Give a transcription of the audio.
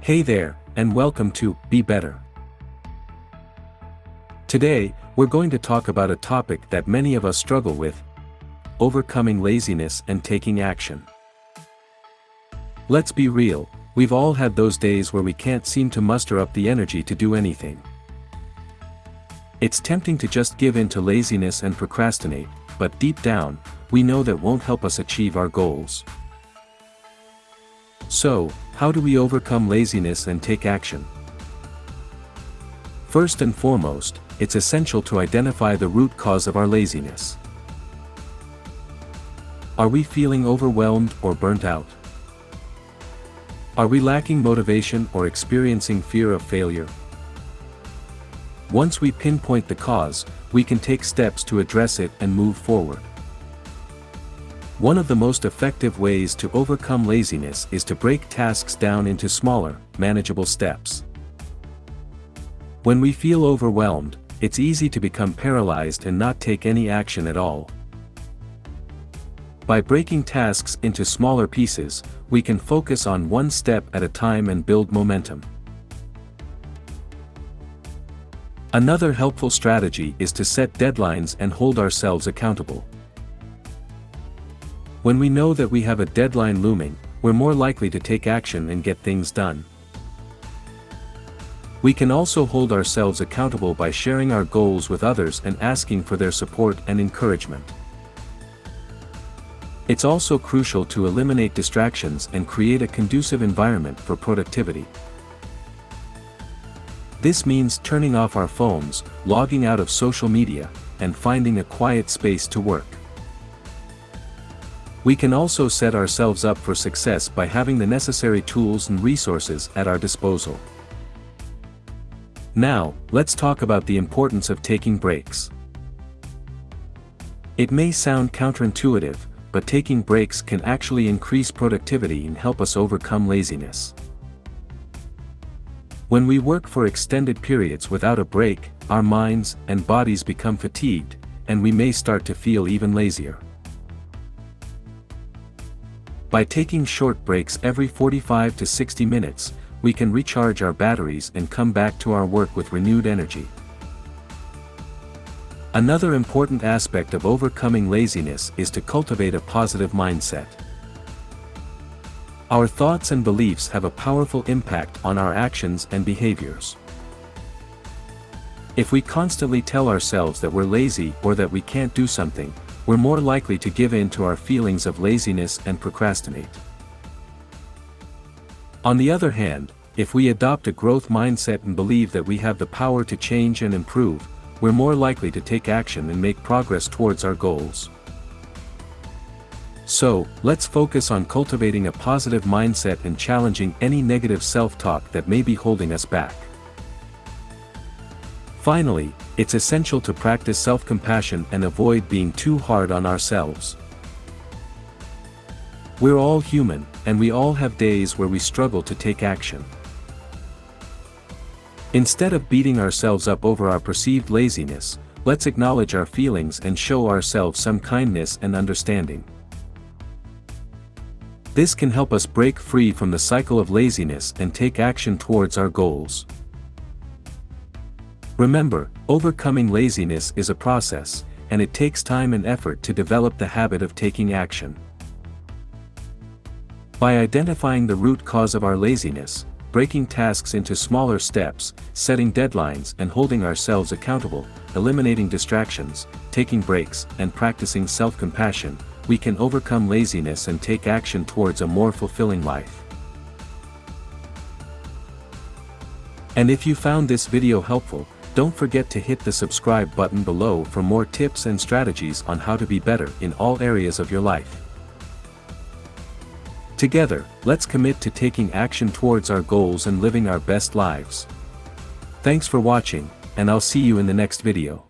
Hey there, and welcome to Be Better. Today, we're going to talk about a topic that many of us struggle with overcoming laziness and taking action. Let's be real, we've all had those days where we can't seem to muster up the energy to do anything. It's tempting to just give in to laziness and procrastinate, but deep down, we know that won't help us achieve our goals. So, how do we overcome laziness and take action? First and foremost, it's essential to identify the root cause of our laziness. Are we feeling overwhelmed or burnt out? Are we lacking motivation or experiencing fear of failure? Once we pinpoint the cause, we can take steps to address it and move forward. One of the most effective ways to overcome laziness is to break tasks down into smaller, manageable steps. When we feel overwhelmed, it's easy to become paralyzed and not take any action at all. By breaking tasks into smaller pieces, we can focus on one step at a time and build momentum. Another helpful strategy is to set deadlines and hold ourselves accountable. When we know that we have a deadline looming, we're more likely to take action and get things done. We can also hold ourselves accountable by sharing our goals with others and asking for their support and encouragement. It's also crucial to eliminate distractions and create a conducive environment for productivity. This means turning off our phones, logging out of social media, and finding a quiet space to work. We can also set ourselves up for success by having the necessary tools and resources at our disposal. Now, let's talk about the importance of taking breaks. It may sound counterintuitive, but taking breaks can actually increase productivity and help us overcome laziness. When we work for extended periods without a break, our minds and bodies become fatigued, and we may start to feel even lazier. By taking short breaks every 45 to 60 minutes, we can recharge our batteries and come back to our work with renewed energy. Another important aspect of overcoming laziness is to cultivate a positive mindset. Our thoughts and beliefs have a powerful impact on our actions and behaviors. If we constantly tell ourselves that we're lazy or that we can't do something, we're more likely to give in to our feelings of laziness and procrastinate. On the other hand, if we adopt a growth mindset and believe that we have the power to change and improve, we're more likely to take action and make progress towards our goals. So, let's focus on cultivating a positive mindset and challenging any negative self-talk that may be holding us back. Finally, it's essential to practice self-compassion and avoid being too hard on ourselves. We're all human, and we all have days where we struggle to take action. Instead of beating ourselves up over our perceived laziness, let's acknowledge our feelings and show ourselves some kindness and understanding. This can help us break free from the cycle of laziness and take action towards our goals. Remember, overcoming laziness is a process, and it takes time and effort to develop the habit of taking action. By identifying the root cause of our laziness, breaking tasks into smaller steps, setting deadlines and holding ourselves accountable, eliminating distractions, taking breaks, and practicing self-compassion, we can overcome laziness and take action towards a more fulfilling life. And if you found this video helpful, don't forget to hit the subscribe button below for more tips and strategies on how to be better in all areas of your life. Together, let's commit to taking action towards our goals and living our best lives. Thanks for watching, and I'll see you in the next video.